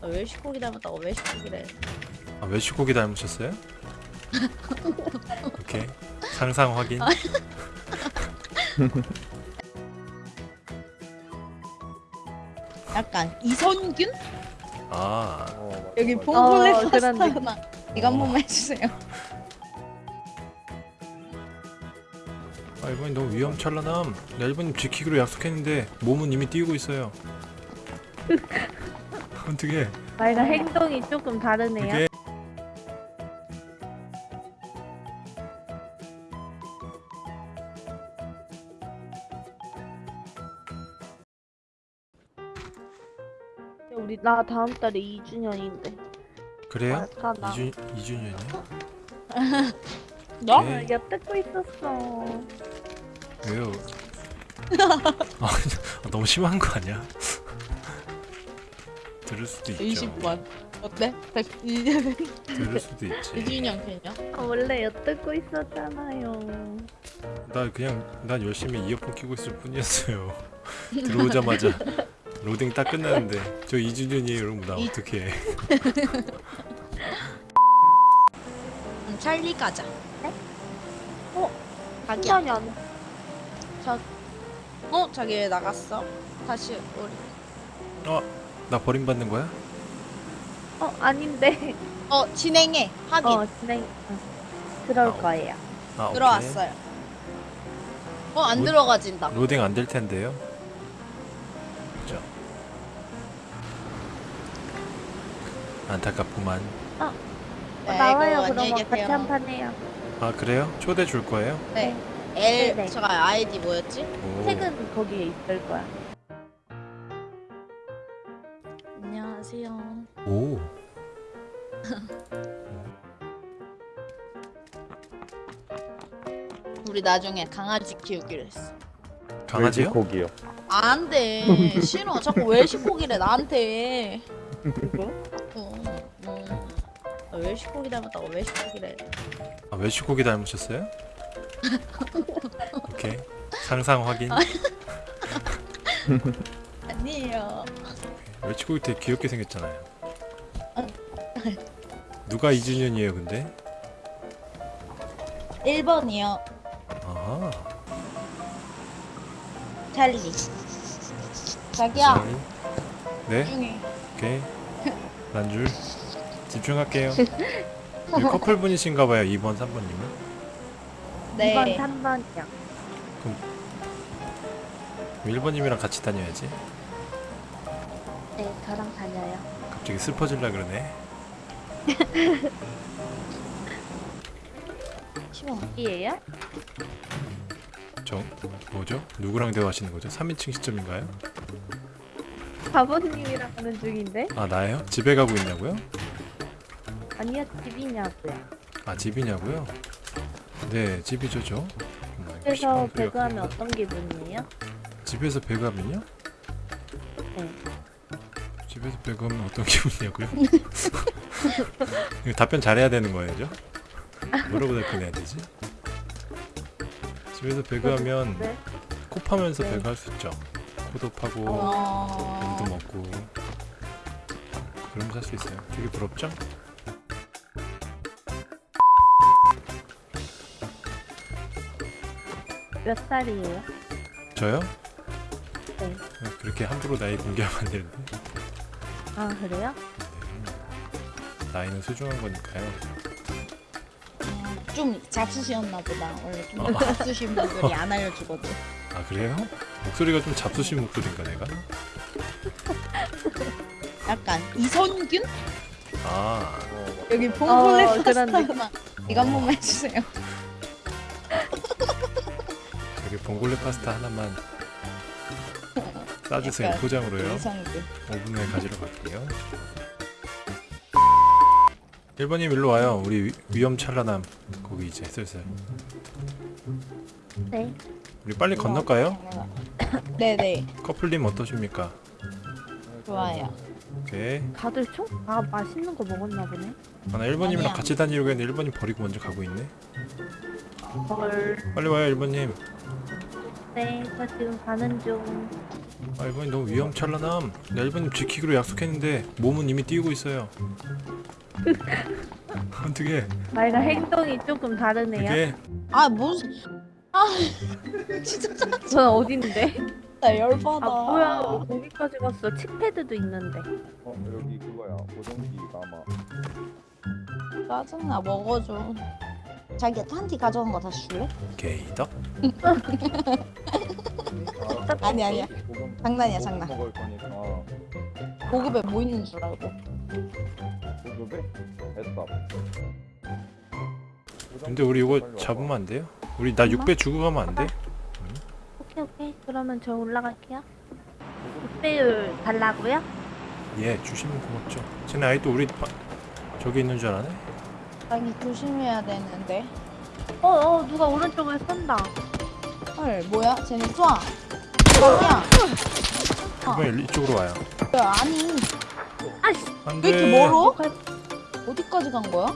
아, 외식고기 닮았다고 외식고기래. 아 외식고기 닮으셨어요? 오케이 상상 확인 약간 이선균? 아 여기 어, 봉골레 그런 파스타나. 이거 한 어. 번만 해주세요. 아 이번엔 너무 위험천란함 나 일본님 지키기로 약속했는데 몸은 이미 뛰고 있어요 어떻게 말과 행동이 조금 다르네요. 이게 우리 나 다음 달에 2주년인데. 그래요? 아까나. 2주, 2주년이요? 너? 네. 엿듣고 있었어. 왜요? 아, 너무 심한 거 아니야? 들을 수도 있죠 20번. 어때? 100, 이제 들을 수도 있지 2주년 그냥. 아, 원래 엿듣고 있었잖아요. 나 그냥 난 열심히 이어폰 끼고 있을 뿐이었어요 들어오자마자 로딩 딱 끝났는데 저 2주년이에요 여러분 나 이- 어떡해 음, 찰리 가자. 네? 어? 자기야. 시간이 안. 어? 자기 왜 나갔어? 다시 우리. 나 버림받는 거야? 어 아닌데. 어 진행해. 확인. 어 진행. 어. 들어올 아, 거예요. 아. 들어왔어요. 어안 뭐- 들어가진다. 로딩 안 될 텐데요 그죠 안타깝구만 어, 네, 나와요 그럼 같이. 한판 해요. 아 그래요? 초대 줄 거예요? 네. L 네. 제가 아이디 뭐였지? 오. 책은 거기에 있을 거야. 오. 우리 나중에 강아지 키우기로 했어. 강아지요? 고기요. 안 돼. 싫어. 자꾸 외식고기래 나한테. 누구? 어, 어. 아, 외식고기 닮았다고 외식고기래. 아 외식고기 닮으셨어요? 오케이 상상 확인 아니에요. 외식고기 되게 귀엽게 생겼잖아요 누가 2주년이에요 근데? 1번이요. 아하 찰리. 자기야. 네? 중에. 오케이 난줄 집중할게요 여기 커플 분이신가봐요 2번 3번님은 네. 2번 3번이요. 1번님이랑 같이 다녀야지 네 저랑 다녀요. 갑자기 슬퍼질라 그러네 싫어. 어디예요? 저 뭐죠? 누구랑 대화하시는 거죠? 3인칭 시점인가요? 바보님이랑 하는 중인데? 아 나예요? 집에 가고 있냐고요? 아니요 집이냐고요. 아 집이냐고요? 네 집이죠 저 소리가 배그하면. 어떤 기분이에요? 집에서 배그하면요? 네. 집에서 배그하면 어떤 기분이냐고요? 이거 답변 잘해야 되는 거예요 저? 뭐라고 답변해야 되지? 집에서 배그하면 네. 코 파면서 네. 배그할 수 있죠 코도 파고 어. 돈도 먹고 그러면서 할 수 있어요 되게 부럽죠? 몇 살이에요? 저요? 네. 그렇게 함부로 나이 공개하면 안 되는데 아 그래요? 네. 나이는 소중한 거니까요 음, 좀 잡수시였나 보다. 원래 좀 어. 잡수신 분들이 안 알려주거든. 아 그래요? 목소리가 좀 잡수신 목소리인가 내가? 약간 이선균? 아 여기 봉골레 어, 그런 파스타나. 이거 한 번만 해주세요. 여기 봉골레 파스타 하나만 싸주세요 약간 포장으로요 이선균. 5분 후에 가지러 갈게요 1번님 일로 와요 우리 위, 위험 찬란함 거기 이제 슬슬 네. 우리 빨리 건널까요? 네네. 커플님 어떠십니까? 좋아요. 오케이 다들 총? 아 맛있는 거 먹었나 보네. 아, 나 1번님이랑 아니야. 같이 다니려고 했는데 1번님 버리고 먼저 가고 있네 헐. 빨리 와요 1번님 네, 저 지금 가는 중. 아 이번엔 너무 위험찬란함. 나 일본님 지키기로 약속했는데 몸은 이미 뛰고 있어요. 어떻게? 말과 행동이 조금 다르네요. 그게? 아 무슨 아 진짜 전 어딘데? 열받아. 아 뭐야. 거기까지 갔어. 칙패드도 있는데. 어 여기 그거야. 보정기가 아마 짜증나. 먹어줘. 자기가 탄티 가져간 거 다시 줄래? 게이덕 아니, 아니야. 장난이야, 장난. 먹을 거니까 보급에 뭐 있는 줄 알고 보급에 됐다 근데 우리 이거 잡으면 안 돼요? 우리 나 6배 주고 가면 안 돼? 오케이 오케이. 그러면 저 올라갈게요. 6배율 달라고요? 예 주시면 고맙죠 쟤네 아이 또 우리 바... 저기 있는 줄 알아네? 자기 조심해야 되는데 어어 누가 오른쪽을 쏜다. 헐 뭐야 쟤네 쏴 저기야 이번엔 이쪽으로 와요 야, 아니 아씨. 안돼 왜 이렇게 멀어? 갈- 어디까지 간 거야?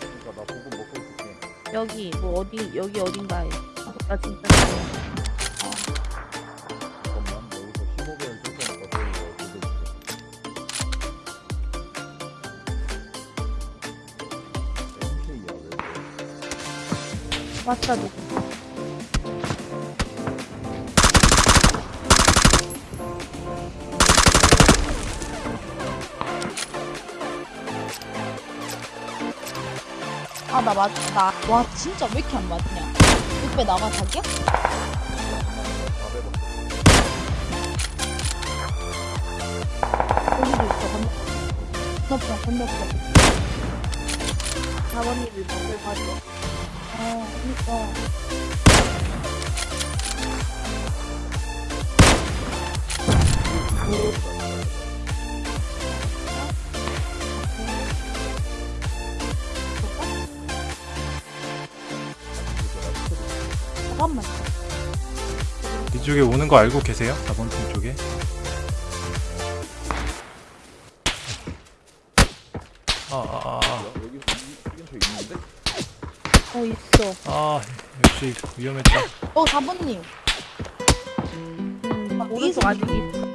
그러니까 나 보급 먹고 있을게 여기 뭐 어디 여기 어딘가에. 나 진짜. 잠깐만 여기서 15배를 줄 테니까 너희 이거 보급 MK야 왜 그래 왔다 누구? 아 나 맞.. 나.. 와 진짜 왜 이렇게 안 맞냐 6배 나가 자기야? 400원 거기도 있어 건너 건너편 건너편 4번님이 먹을 가져. 어 그니까 잠깐만 이쪽에 오는 거 알고 계세요? 4번 팀 쪽에? 아아아 아, 여기 근처에 있는데? 어 있어. 아, 역시 위험했다 어 4번님 음, 아, 오른쪽 아직 있어.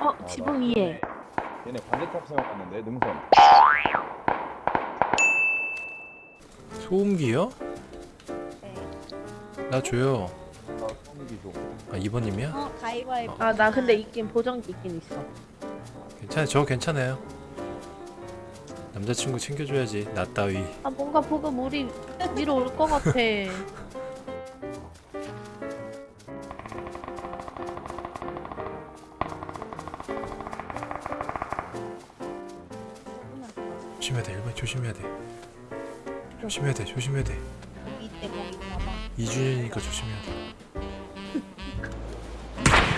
어 아, 지붕 나 위에. 얘네 반대쪽 생각났는데 능선 소음기요? 나 줘요 나 소음기 줘 아 2번님이야? 어 가위바위보 아 나 근데 있긴 보정기 있긴 있어. 괜찮아 저 괜찮아요 남자친구 챙겨줘야지 나 따위 아 뭔가 보급 우리 위로 올 것 같아. 조심해야 돼 1번 조심해야 돼 조심해야 돼 조심해야 돼. 이때 거기 봐봐. 2주년이니까 조심해야 돼.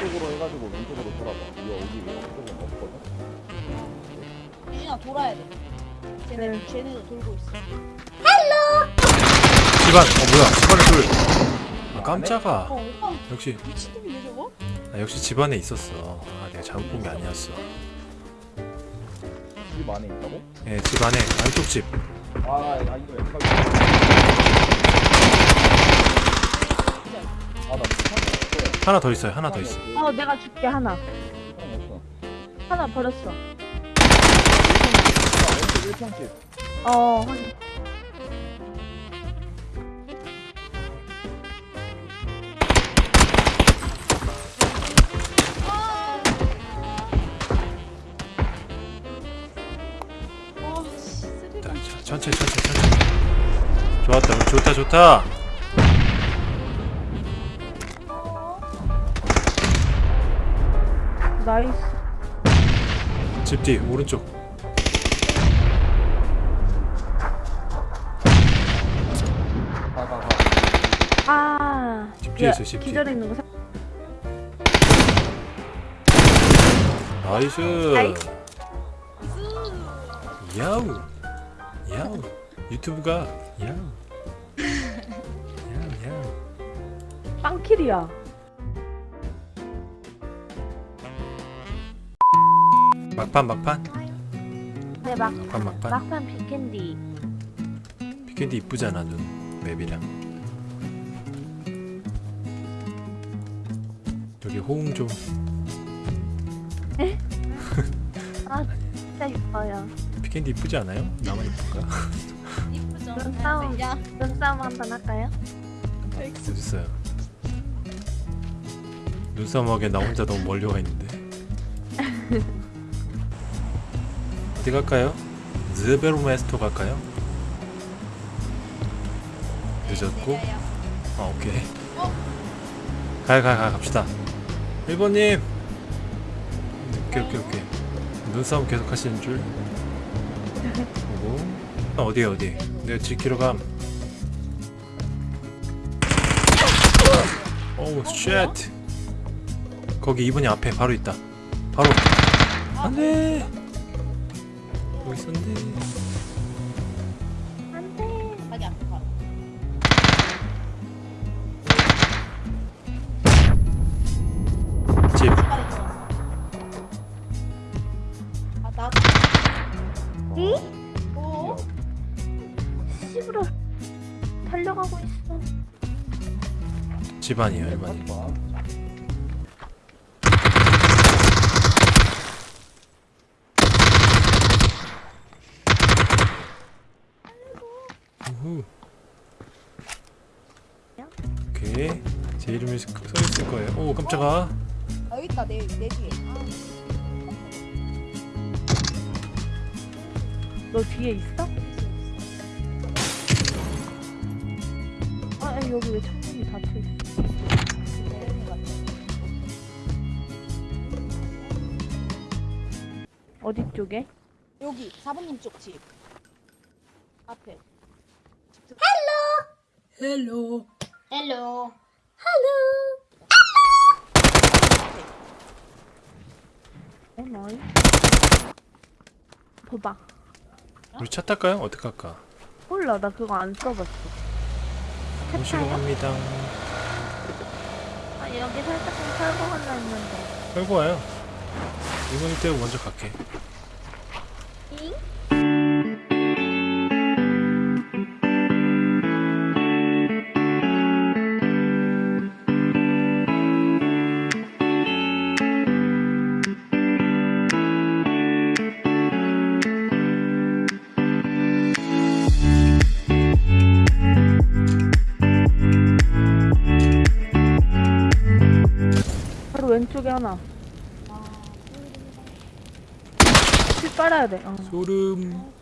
이쪽으로 해가지고 왼쪽으로 돌아봐. 이 여기 왼쪽은 없거든? 유진아 돌아야 돼. 쟤네, 네. 쟤네도 돌고 있어. 집안 어 뭐야? 집안에 둘아 깜짝아. 어 오빠 역시. 미친놈이네 저거? 아, 역시 집안에 있었어. 아 내가 잘못 본 게 아니었어. 집 안에 있다고? 예 집 안에 안쪽 집 아, 아 이거 왼쪽 아나 스탄이 하나 더 있어요 하나 더 있어 어 내가 줄게 하나. 하나 버렸어. 왼쪽 1평집 어 확인. 천천히 천천히 천천히 좋았다 좋다 좋다 nice. 집 뒤 오른쪽 아. 집 뒤에 야, 있어 집 뒤에 기절해 있는 거. 사... 나이스 나이스. 야우 야우 유튜브가 야우 야우 야우 빵킬이야. 막판 막판 네 막. 막판 막판 막판 빅캔디. 피캔디 이쁘잖아 눈 맵이랑 여기 호응 좀 아 진짜 이뻐요. 피켄디 이쁘지 않아요? 나만 이쁜가? 이쁘죠? 눈싸움. 야, 눈싸움 한번 할까요? 어딨어요? 눈싸움하게 나 혼자 너무 멀리 와 있는데 어디 갈까요? 즈베르메스토 갈까요? 늦었고. 아 오케이 어? 가야 가야 가 갑시다 1번님 오케이 오케이 오케이 눈싸움 계속 하시는 줄 보고 아, 어디에 어디 내가 지키러 감. oh shit. 거기 2번이 앞에 바로 있다. 바로. 안돼! 여기 있었는 달려가고 있어. 집안이에요 1번이 봐. 우후. 오케이 제 이름이 써 있을 거예요 오 깜짝아 아, 여기 있다. 내, 내 뒤에. 너 뒤에 있어? 여기 왜 창문이 닫혀 있어? 어디 쪽에? 여기 4번님 쪽 집. 앞에. hello. hello. 어 nice. 봐봐. 우리 차 탈까요? 어떻게 할까? 몰라 나 그거 안 써봤어. 모시러 차타요? 갑니다 아 여기 살짝 좀 털고 가려 했는데. 끌고 와요 1번이 때고 먼저 갈게 빨아야 돼. 어. 소름